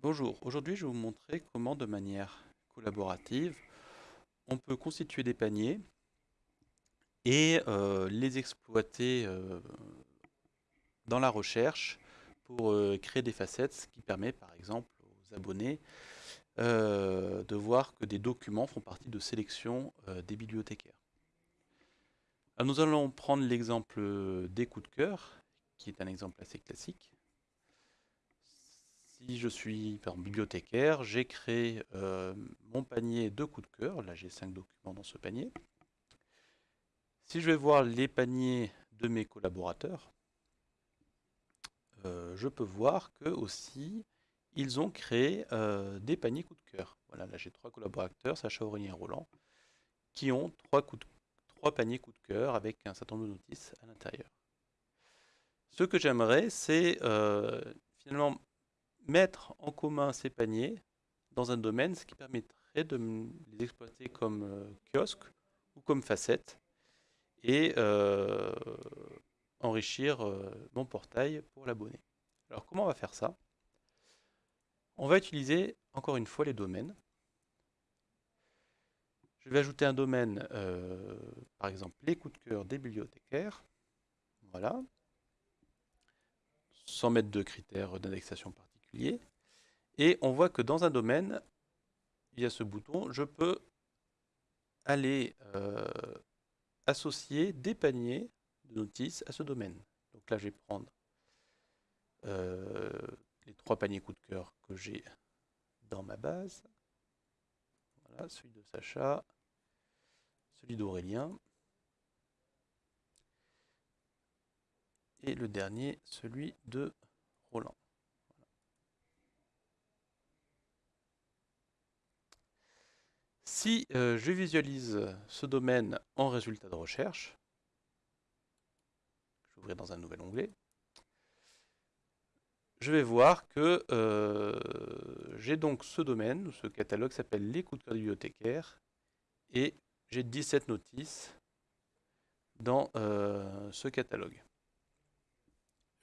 Bonjour, aujourd'hui je vais vous montrer comment de manière collaborative on peut constituer des paniers et euh, les exploiter euh, dans la recherche pour euh, créer des facettes, ce qui permet par exemple aux abonnés de voir que des documents font partie de sélection des bibliothécaires. nous allons prendre l'exemple des coups de cœur, qui est un exemple assez classique si je suis bibliothécaire, j'ai créé euh, mon panier de coups de cœur. Là, j'ai 5 documents dans ce panier. Si je vais voir les paniers de mes collaborateurs, euh, je peux voir que aussi ils ont créé euh, des paniers coups de cœur. Voilà, là j'ai trois collaborateurs, Sacha Aurélien et Roland, qui ont trois, trois paniers coups de cœur avec un certain nombre de notices à l'intérieur. Ce que j'aimerais, c'est finalement mettre en commun ces paniers dans un domaine, ce qui permettrait de les exploiter comme euh, kiosque ou comme facette et euh, enrichir euh, mon portail pour l'abonné. Alors comment on va faire ça? On va utiliser encore une fois les domaines. Je vais ajouter un domaine, par exemple les coups de cœur des bibliothécaires. Voilà. Sans mettre de critères d'indexation Et on voit que dans un domaine, il y a ce bouton, je peux aller euh, associer des paniers de notices à ce domaine. Donc là, je vais prendre euh, les trois paniers coup de cœur que j'ai dans ma base. Voilà, celui de Sacha, celui d'Aurélien, et le dernier, celui de Roland. Si euh, je visualise ce domaine en résultat de recherche, je vais dans un nouvel onglet, je vais voir que euh, j'ai donc ce domaine, ce catalogue s'appelle les coups de cœur bibliothécaires, et j'ai 17 notices dans euh, ce catalogue.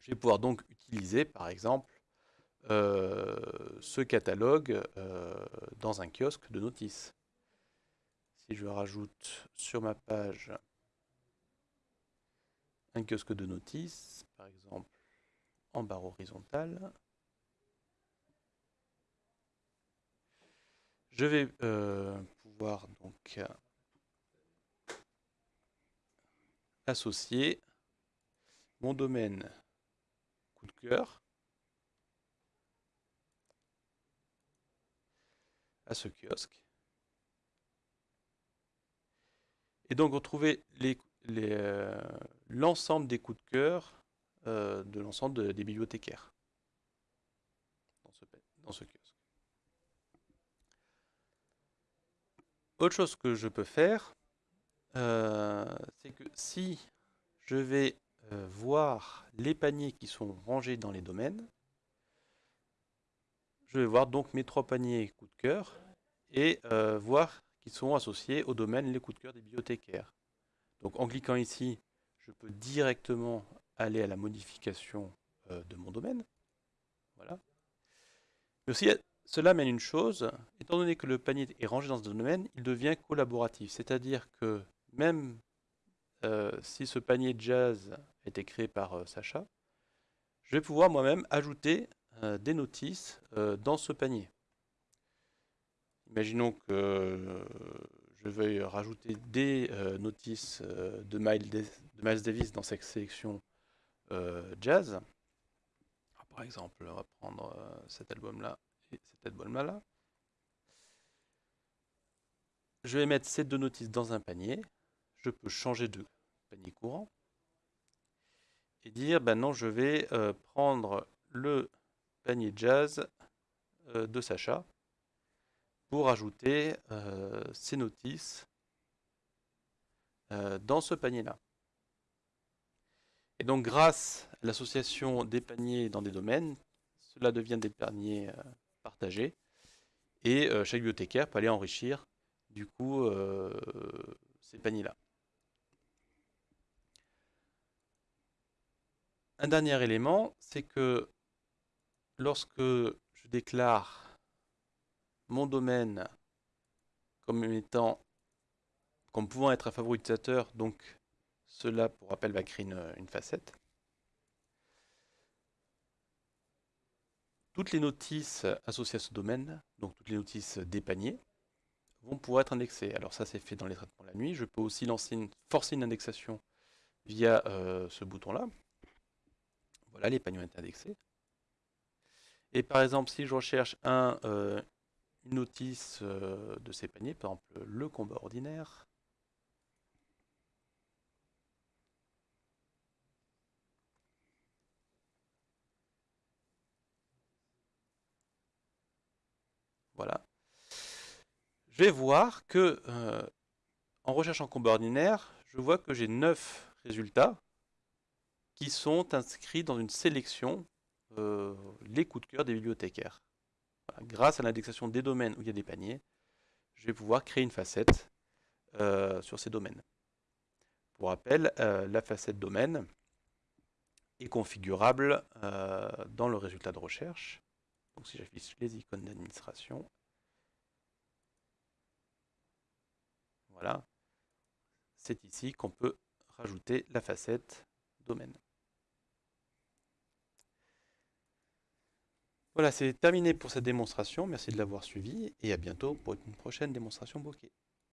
Je vais pouvoir donc utiliser, par exemple, ce catalogue dans un kiosque de notices. Si je rajoute sur ma page un kiosque de notices, par exemple en barre horizontale, je vais euh, pouvoir donc associer mon domaine coup de cœur à ce kiosque. Et donc retrouver euh, l'ensemble des coups de cœur euh, de l'ensemble des bibliothécaires dans ce, kiosque. Autre chose que je peux faire, euh, c'est que si je vais voir les paniers qui sont rangés dans les domaines, je vais voir donc mes trois paniers coups de cœur et voir qui sont associés au domaine les coups de cœur des bibliothécaires. Donc en cliquant ici, je peux directement aller à la modification euh, de mon domaine. Voilà. Mais aussi, cela mène une chose, étant donné que le panier est rangé dans ce domaine, il devient collaboratif. C'est-à-dire que même euh, si ce panier jazz a été créé par euh, Sacha, je vais pouvoir moi-même ajouter des notices dans ce panier. Imaginons que euh, je veuille rajouter des euh, notices euh, de, Miles Davis dans cette sélection jazz. Ah, par exemple, on va prendre cet album-là et cet album-là. Je vais mettre ces deux notices dans un panier. Je peux changer de panier courant et dire, ben non, je vais prendre le panier jazz de Sacha pour ajouter euh, ces notices euh, dans ce panier-là. Et donc grâce à l'association des paniers dans des domaines, cela devient des paniers euh, partagés, et chaque bibliothécaire peut aller enrichir du coup ces paniers-là. Un dernier élément, c'est que lorsque je je déclare mon domaine comme étant comme pouvant être un favori utilisateur, donc cela, pour rappel, va créer une, facette. Toutes les notices associées à ce domaine, donc toutes les notices des paniers, vont pouvoir être indexées. Alors ça, c'est fait dans les traitements la nuit. Je peux aussi lancer une, forcer une indexation via euh, ce bouton-là. Voilà, les paniers ont été indexés. Et par exemple, si je recherche un, euh, une notice euh, de ces paniers, par exemple le combat ordinaire, Voilà. Je vais voir que, euh, en recherchant combat ordinaire, je vois que j'ai 9 résultats qui sont inscrits dans une sélection euh, les coups de cœur des bibliothécaires. Grâce à l'indexation des domaines où il y a des paniers, je vais pouvoir créer une facette euh, sur ces domaines. Pour rappel, la facette domaine est configurable dans le résultat de recherche. Donc si j'affiche les icônes d'administration, voilà, c'est ici qu'on peut rajouter la facette domaine. Voilà, c'est terminé pour cette démonstration. Merci de l'avoir suivi et à bientôt pour une prochaine démonstration bokeh.